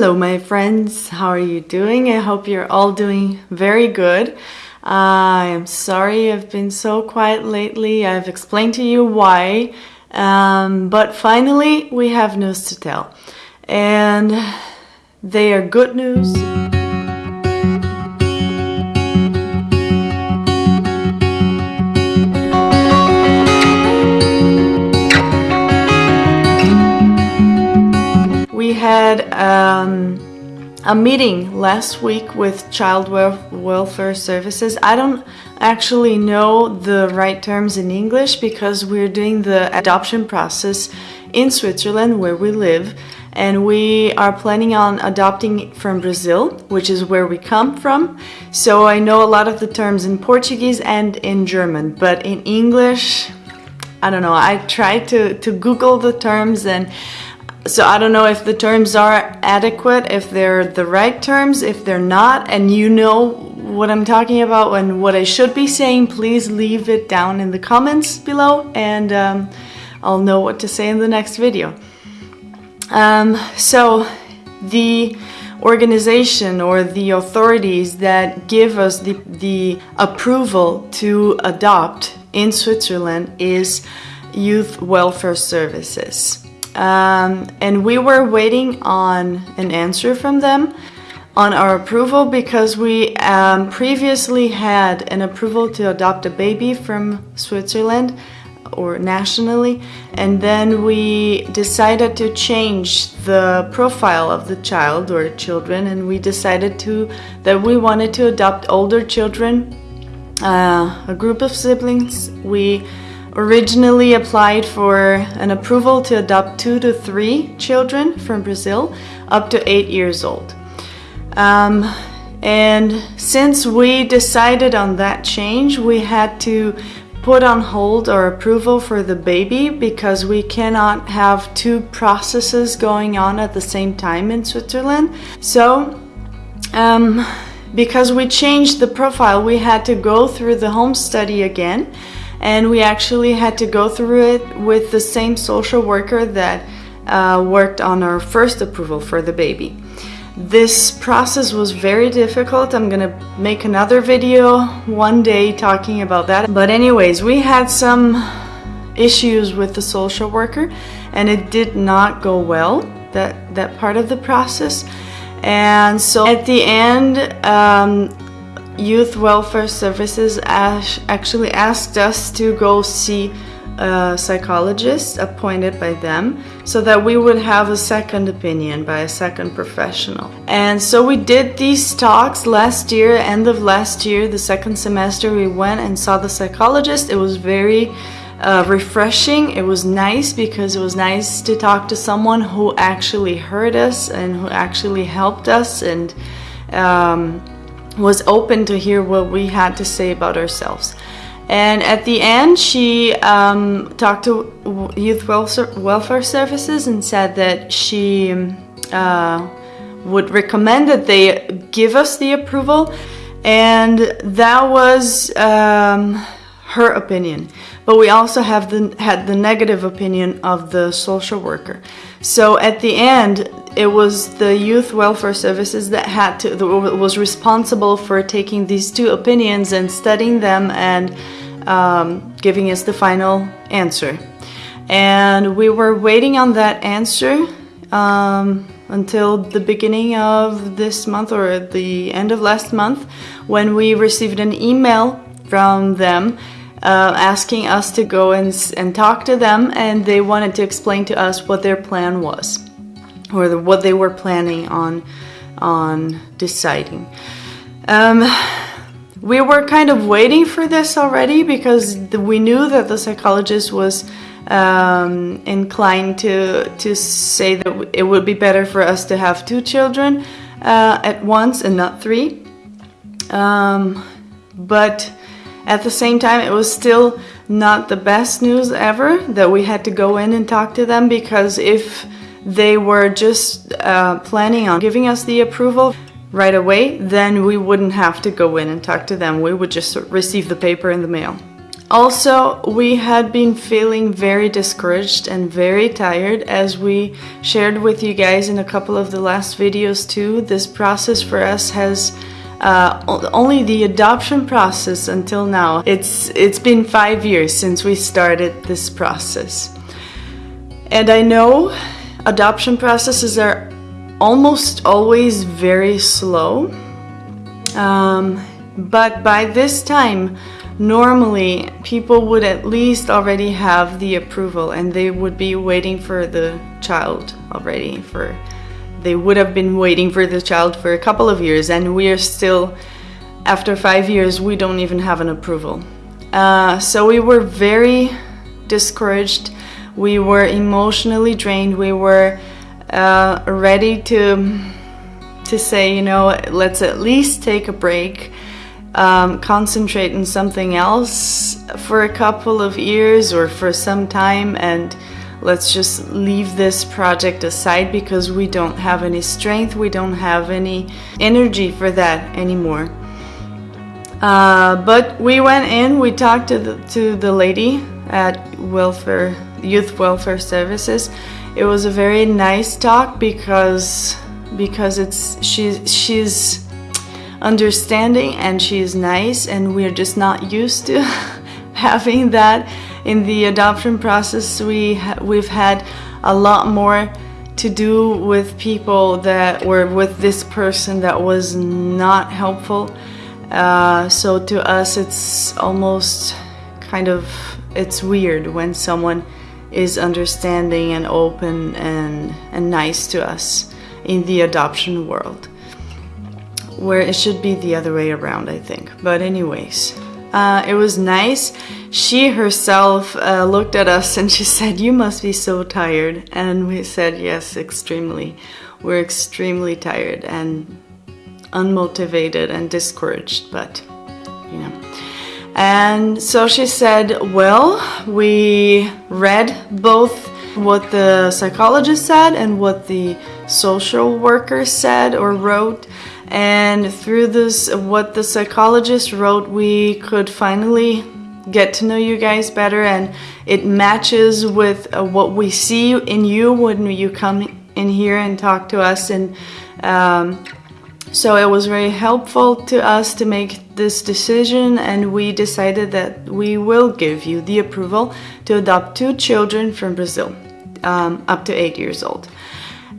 Hello my friends, how are you doing? I hope you're all doing very good. I am sorry I've been so quiet lately, I've explained to you why, um, but finally we have news to tell. And they are good news. Had um, a meeting last week with Child Welfare Services. I don't actually know the right terms in English because we're doing the adoption process in Switzerland where we live and we are planning on adopting from Brazil, which is where we come from. So I know a lot of the terms in Portuguese and in German, but in English, I don't know. I tried to, to Google the terms and so I don't know if the terms are adequate, if they're the right terms, if they're not, and you know what I'm talking about and what I should be saying, please leave it down in the comments below and um, I'll know what to say in the next video. Um, so the organization or the authorities that give us the, the approval to adopt in Switzerland is Youth Welfare Services. Um, and we were waiting on an answer from them on our approval because we um, previously had an approval to adopt a baby from Switzerland or nationally. And then we decided to change the profile of the child or children. And we decided to that we wanted to adopt older children uh, a group of siblings. We originally applied for an approval to adopt two to three children from Brazil up to eight years old. Um, and since we decided on that change, we had to put on hold our approval for the baby because we cannot have two processes going on at the same time in Switzerland. So, um, because we changed the profile, we had to go through the home study again and we actually had to go through it with the same social worker that uh, worked on our first approval for the baby. This process was very difficult. I'm gonna make another video one day talking about that. But anyways, we had some issues with the social worker and it did not go well, that, that part of the process. And so at the end, um, Youth Welfare Services actually asked us to go see a psychologist appointed by them so that we would have a second opinion by a second professional. And so we did these talks last year, end of last year, the second semester, we went and saw the psychologist. It was very uh, refreshing. It was nice because it was nice to talk to someone who actually heard us and who actually helped us and um, was open to hear what we had to say about ourselves. And at the end, she um, talked to Youth Welfare Services and said that she uh, would recommend that they give us the approval. And that was um, her opinion. But we also have the, had the negative opinion of the social worker. So at the end, it was the youth welfare services that had to that was responsible for taking these two opinions and studying them and um, giving us the final answer. And we were waiting on that answer um, until the beginning of this month or the end of last month when we received an email from them uh, asking us to go and, and talk to them and they wanted to explain to us what their plan was or the, what they were planning on on deciding. Um, we were kind of waiting for this already because we knew that the psychologist was um, inclined to to say that it would be better for us to have two children uh, at once and not three. Um, but at the same time, it was still not the best news ever that we had to go in and talk to them because if they were just uh, planning on giving us the approval right away, then we wouldn't have to go in and talk to them. We would just receive the paper in the mail. also, we had been feeling very discouraged and very tired as we shared with you guys in a couple of the last videos too. This process for us has uh, only the adoption process until now. It's it's been five years since we started this process, and I know adoption processes are almost always very slow. Um, but by this time normally people would at least already have the approval and they would be waiting for the child already for they would have been waiting for the child for a couple of years and we are still after five years we don't even have an approval. Uh, so we were very discouraged. We were emotionally drained. We were uh, ready to to say you know let's at least take a break um, concentrate on something else for a couple of years or for some time and let's just leave this project aside because we don't have any strength, we don't have any energy for that anymore. Uh, but we went in, we talked to the, to the lady at welfare, youth welfare services. It was a very nice talk because because it's she's she's understanding and she's nice and we're just not used to having that in the adoption process we ha we've had a lot more to do with people that were with this person that was not helpful uh, so to us it's almost kind of it's weird when someone is understanding and open and, and nice to us in the adoption world where it should be the other way around, I think. But anyways, uh, it was nice. She herself uh, looked at us and she said, you must be so tired. And we said, yes, extremely. We're extremely tired and unmotivated and discouraged, but you know. And so she said, well, we read both what the psychologist said and what the social worker said or wrote and through this what the psychologist wrote we could finally get to know you guys better and it matches with uh, what we see in you when you come in here and talk to us. And um, so it was very helpful to us to make this decision and we decided that we will give you the approval to adopt two children from Brazil um, up to eight years old.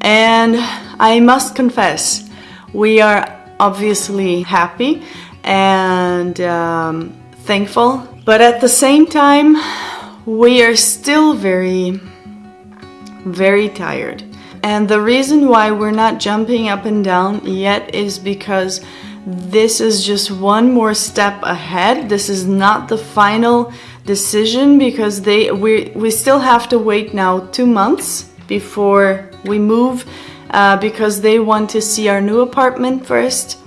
And I must confess we are obviously happy and um, thankful, but at the same time, we are still very, very tired. And the reason why we're not jumping up and down yet is because this is just one more step ahead. This is not the final decision because they we we still have to wait now two months before we move uh, because they want to see our new apartment first.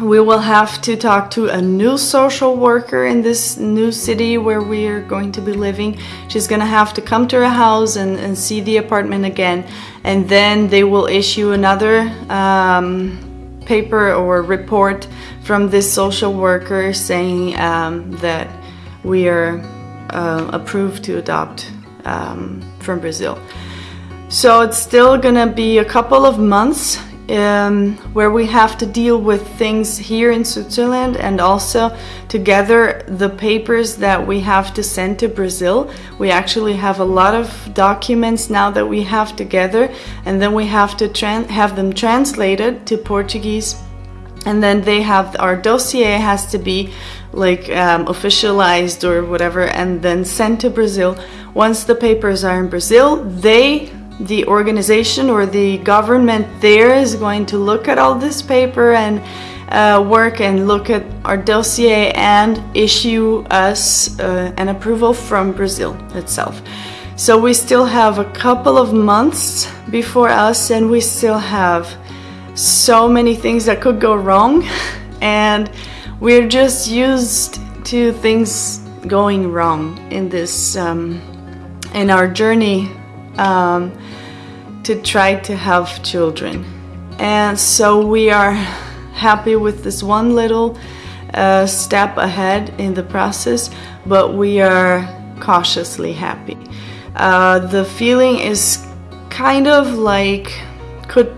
We will have to talk to a new social worker in this new city where we are going to be living. She's gonna have to come to our house and, and see the apartment again and then they will issue another um, paper or report from this social worker saying um, that we are uh, approved to adopt um, from Brazil. So it's still gonna be a couple of months um, where we have to deal with things here in Switzerland and also together the papers that we have to send to Brazil. We actually have a lot of documents now that we have together and then we have to have them translated to Portuguese and then they have our dossier has to be like um, officialized or whatever and then sent to Brazil. Once the papers are in Brazil, they the organization or the government there is going to look at all this paper and uh, work and look at our dossier and issue us uh, an approval from Brazil itself. So we still have a couple of months before us and we still have so many things that could go wrong and we're just used to things going wrong in this um, in our journey um, to try to have children. And so we are happy with this one little a step ahead in the process, but we are cautiously happy. Uh, the feeling is kind of like could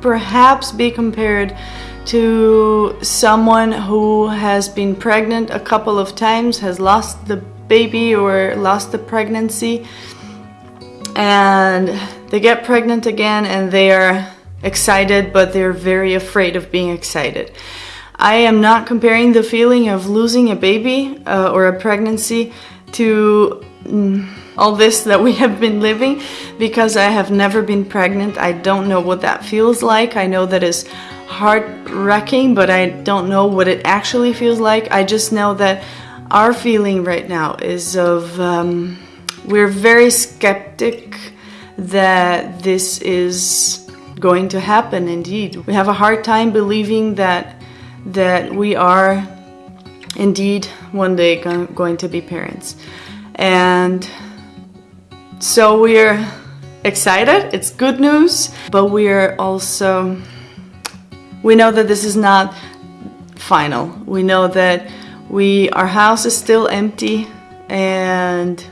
perhaps be compared to someone who has been pregnant a couple of times, has lost the baby or lost the pregnancy, and they get pregnant again and they are excited, but they're very afraid of being excited. I am not comparing the feeling of losing a baby uh, or a pregnancy to mm, all this that we have been living because I have never been pregnant. I don't know what that feels like. I know that is heart-wrecking, but I don't know what it actually feels like. I just know that our feeling right now is of um, we're very skeptic that this is going to happen indeed. We have a hard time believing that that we are indeed one day going to be parents. And so we're excited, it's good news, but we're also, we know that this is not final. We know that we, our house is still empty and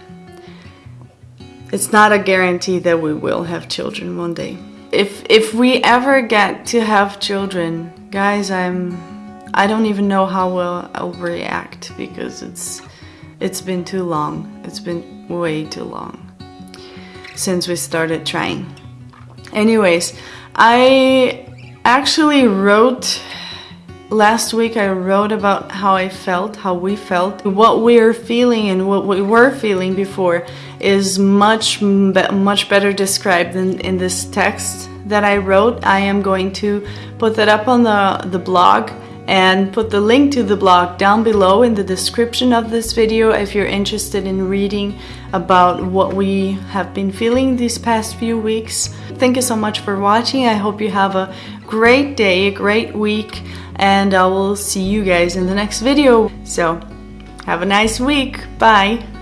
it's not a guarantee that we will have children one day. If, if we ever get to have children, guys, I'm, I don't even know how well I'll react because it's, it's been too long. It's been way too long since we started trying. Anyways, I actually wrote last week I wrote about how I felt, how we felt. What we're feeling and what we were feeling before is much, much better described than in this text that I wrote. I am going to put that up on the, the blog and put the link to the blog down below in the description of this video if you're interested in reading about what we have been feeling these past few weeks. Thank you so much for watching. I hope you have a great day, a great week, and I will see you guys in the next video. So, have a nice week. Bye!